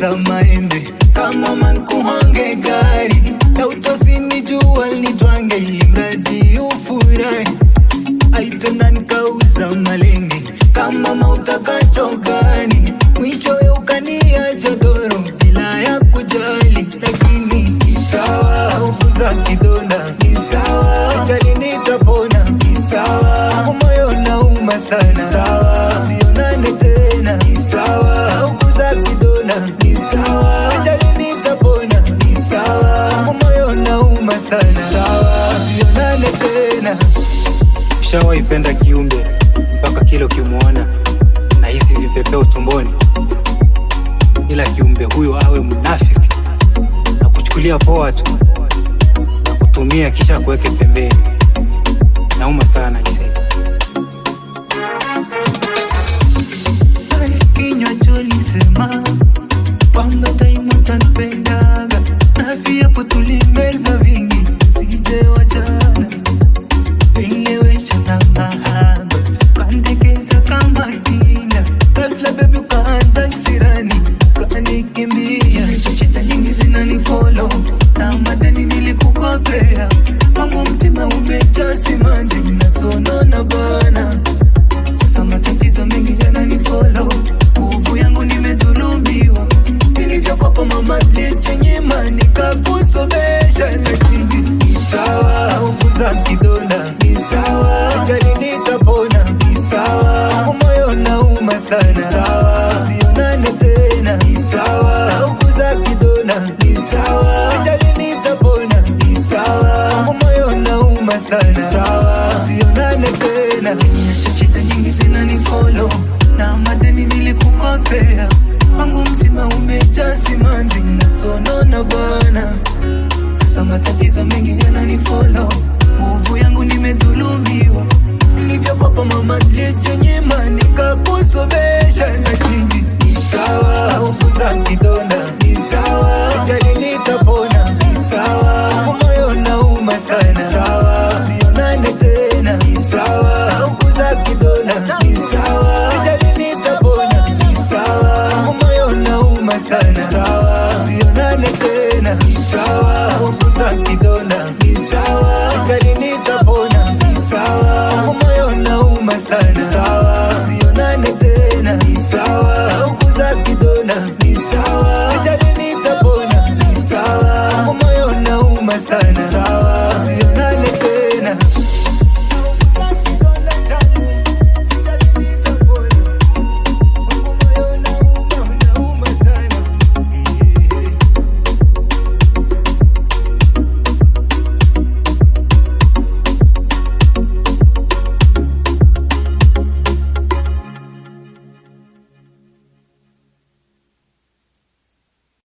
za maembe. Kama man kuhange gari na utosini jua litwange ili mradi ufurahi. Aitena nikauza malenge? Kama mautakacho gani mwishowe ukania jodoro bila ya kujali. Lakini sawa ukuza nauma sana. Sawa. Sionane tena. Shawaipenda kiumbe mpaka kile ukimwona na hizi vipepeo tumboni, ila kiumbe huyo awe mnafiki. Na kuchukulia poa tu. Na kutumia kisha kuweke pembeni. Nauma sana Jose. kinywa cholisema kwamba daima utanipendaga na viapo tulimeza vingi usijewachana sawa usionane tena. Chochote nyingi zinanifolo na madeni nilikukopea tuonane tena, sawa, punguza kidona, sawa, acha nitapoa